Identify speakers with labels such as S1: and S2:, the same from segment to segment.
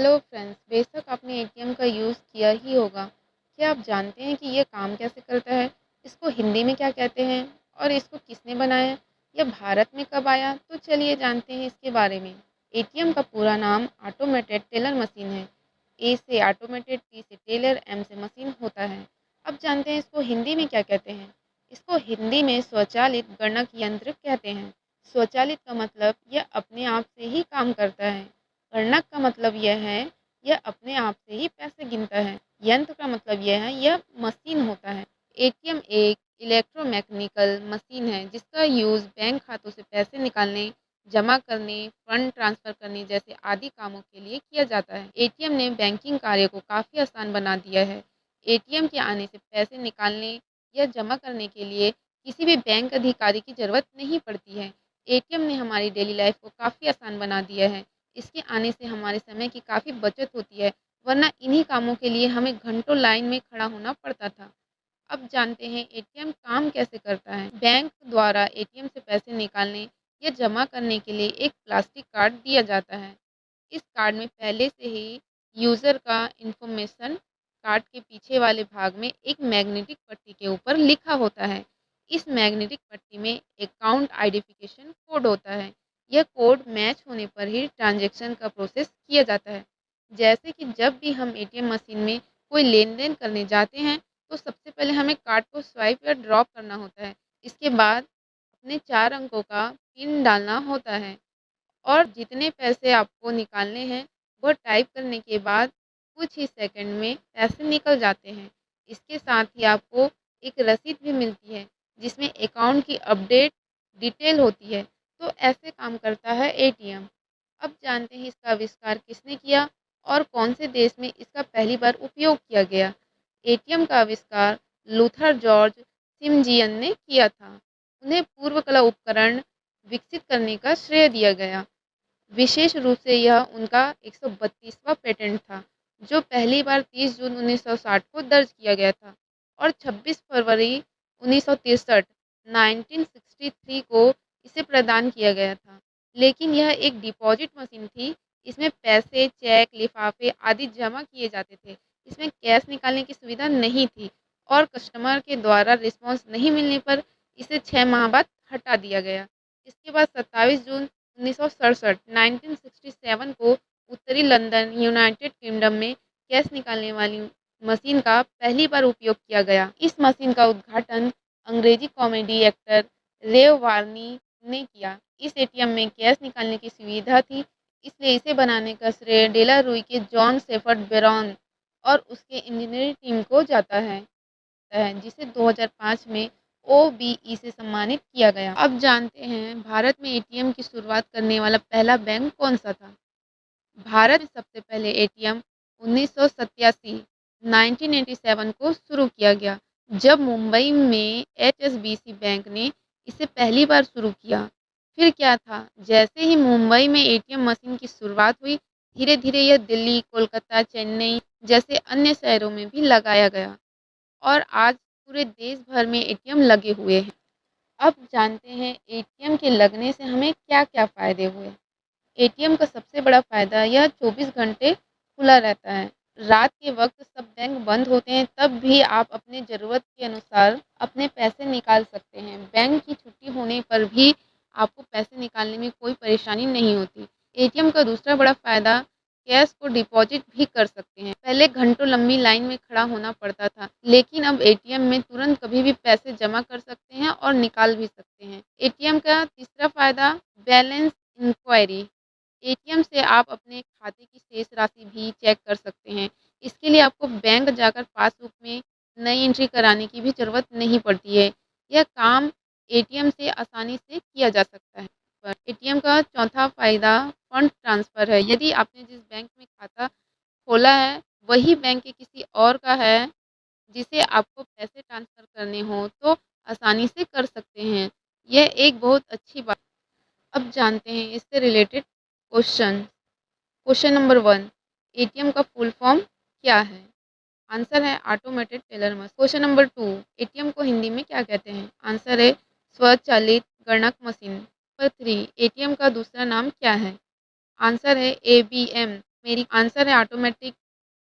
S1: Hello friends बेशक आपने ATM का यूज़ किया ही होगा। क्या आप जानते हैं कि ये काम कैसे करता है? इसको हिंदी में क्या कहते हैं? और इसको किसने बनाया? यह भारत में कब आया? तो चलिए जानते हैं इसके बारे में। एटीएम का पूरा नाम ऑटोमेटेड टेलर मशीन है। ए से ऑटोमेटेड टी से टेलर एम से मशीन होता है। अब जानते हैं इसको हिंदी में क्या कहते हैं। इसको हिंदी में स्वचालित गणक यंत्र कहते हैं। स्वचालित का मतलब यह अपने आप से ही काम करता है। गणक का मतलब यह है, यह अपने आप से ही पैसे गिनता है। यंत्र का मतलब यह है, यह मशीन होता है। एटीएम एक इलेक्ट्रोमैकेनिकल मशीन है, जिसका यूज़ बैंक खातों से पैसे निकालने, जमा करने, फंड ट्रांसफ़र करने जैसे आदि कामों के लिए किया जाता है। एटीएम ने बैंकिंग कार्य को काफ़ी आसान बना दिया है। एटीएम के आने से पैसे निकालने या जमा करने के लिए किसी भी बैंक अधिकारी की ज़रूरत नहीं पड़ती है। एटीएम ने हमारी डेली लाइफ को काफ़ी आसान बना दिया है। इसके आने से हमारे समय की काफ़ी बचत होती है, वरना इन्हीं कामों के लिए हमें घंटों लाइन में खड़ा होना पड़ता था। अब जानते हैं एटीएम काम कैसे करता है। बैंक द्वारा एटीएम से पैसे निकालने या जमा करने के लिए एक प्लास्टिक कार्ड दिया जाता है। इस कार्ड में पहले से ही यूज़र का इन्फॉर्मेशन कार्ड के पीछे वाले भाग में एक मैग्नेटिक पट्टी के ऊपर लिखा होता है। इस मैग्नेटिक पट्टी में अकाउंट आइडेंटिफिकेशन कोड होता है। यह कोड मैच होने पर ही ट्रांजैक्शन का प्रोसेस किया जाता है। जैसे कि जब भी हम एटीएम मशीन में कोई लेन देन करने जाते हैं तो सबसे पहले हमें कार्ड को स्वाइप या ड्रॉप करना होता है। इसके बाद अपने चार अंकों का पिन डालना होता है और जितने पैसे आपको निकालने हैं, वह टाइप करने के बाद कुछ ही सेकंड में पैसे निकल जाते हैं। इसके साथ ही आपको एक रसीद भी मिलती है, जिसमें अकाउंट की अपडेट डिटेल होती है। तो ऐसे काम करता है एटीएम अब जानते हैं इसका आविष्कार किसने किया और कौन से देश में इसका पहली बार उपयोग किया गया। एटीएम का आविष्कार लूथर जॉर्ज सिमजियन ने किया था। उन्हें पूर्व कला उपकरण विकसित करने का श्रेय दिया गया। विशेष रूप से यह उनका 132वां पेटेंट था, जो पहली बार 30 जून 1960 को दर्ज किया गया था और 26 फरवरी उन्नीस 1963 को इसे प्रदान किया गया था। लेकिन यह एक डिपॉजिट मशीन थी। इसमें पैसे, चेक, लिफाफे आदि जमा किए जाते थे। इसमें कैश निकालने की सुविधा नहीं थी और कस्टमर के द्वारा रिस्पांस नहीं मिलने पर इसे छः माह बाद हटा दिया गया। इसके बाद 27 जून उन्नीस सौ को उत्तरी लंदन, यूनाइटेड किंगडम में कैश निकालने वाली मशीन का पहली बार उपयोग किया गया। इस मशीन का उद्घाटन अंग्रेज़ी कॉमेडी एक्टर रेव वार्नी ने किया। इस एटीएम में कैश निकालने की सुविधा थी, इसलिए इसे बनाने का श्रेय डेला रुई के जॉन सेफर्ड बेरॉन और उसके इंजीनियरिंग टीम को जाता है जिसे 2005 में ओ से सम्मानित किया गया। अब जानते हैं, भारत में एटीएम की शुरुआत करने वाला पहला बैंक कौन सा था? भारत में सबसे पहले एटीएम सौ 1987 को शुरू किया गया, जब मुंबई में एचएसबीसी बैंक ने इसे पहली बार शुरू किया। फिर क्या था? जैसे ही मुंबई में एटीएम मशीन की शुरुआत हुई धीरे धीरे यह दिल्ली, कोलकाता, चेन्नई जैसे अन्य शहरों में भी लगाया गया और आज पूरे देश भर में एटीएम लगे हुए हैं। अब जानते हैं एटीएम के लगने से हमें क्या क्या फ़ायदे हुए। एटीएम का सबसे बड़ा फ़ायदा यह 24 घंटे खुला रहता है। रात के वक्त सब बैंक बंद होते हैं, तब भी आप अपने ज़रूरत के अनुसार अपने पैसे निकाल सकते हैं। बैंक की छुट्टी होने पर भी आपको पैसे निकालने में कोई परेशानी नहीं होती। एटीएम का दूसरा बड़ा फ़ायदा, कैश को डिपॉजिट भी कर सकते हैं। पहले घंटों लंबी लाइन में खड़ा होना पड़ता था, लेकिन अब एटीएम में तुरंत कभी भी पैसे जमा कर सकते हैं और निकाल भी सकते हैं। एटीएम का तीसरा फ़ायदा, बैलेंस इंक्वायरी। एटीएम से आप अपने खाते की शेष राशि भी चेक कर सकते हैं। इसके लिए आपको बैंक जाकर पासबुक में नई एंट्री कराने की भी ज़रूरत नहीं पड़ती है। यह काम एटीएम से आसानी से किया जा सकता है। एटीएम का चौथा फ़ायदा फंड ट्रांसफ़र है। यदि आपने जिस बैंक में खाता खोला है, वही बैंक के किसी और का है, जिसे आपको पैसे ट्रांसफ़र करने हो तो आसानी से कर सकते हैं। यह एक बहुत अच्छी बात अब जानते हैं इससे related question question number one ATM का फुल फॉर्म क्या है? आंसर है automated teller machine question number two ATM को हिंदी में क्या कहते हैं? आंसर है स्वचालित गणक मशीन. नंबर थ्री एटीएम का दूसरा नाम क्या है? आंसर है ए बी एम मेरी आंसर है automatic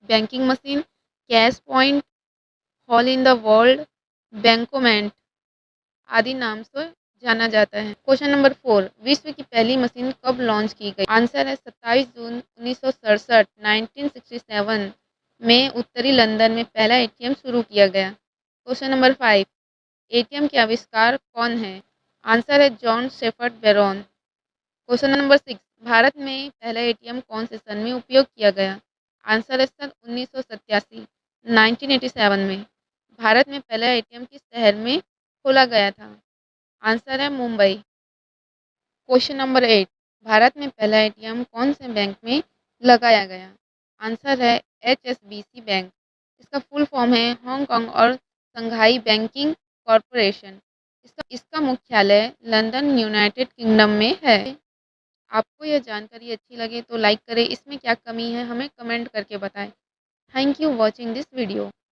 S1: banking machine cash point hole in the world bankomat आदि नाम से जाना जाता है। क्वेश्चन नंबर फोर विश्व की पहली मशीन कब लॉन्च की गई? आंसर है 27 जून उन्नीस सौ सड़सठ नाइनटीन में उत्तरी लंदन में पहला एटीएम शुरू किया गया। क्वेश्चन नंबर फाइव एटीएम के आविष्कार कौन है? आंसर है John Shepherd Barron question number six Bharat में पहला एटीएम कौन से सन में उपयोग किया गया? आंसर है सन उन्नीस सौ सत्तासी में। भारत में पहला एटीएम किस शहर में खोला गया था? आंसर है Mumbai. Question number eight, Bharat में पहला एटीएम कौन से बैंक में लगाया गया? आंसर है HSBC बैंक। इसका फुल फॉर्म है हांगकांग और संघाई बैंकिंग कॉरपोरेशन। इसका इसका मुख्यालय लंदन, यूनाइटेड किंगडम में है। आपको यह जानकारी अच्छी लगे तो लाइक करें। इसमें क्या कमी है, हमें कमेंट करके बताएँ। Thank you watching this video.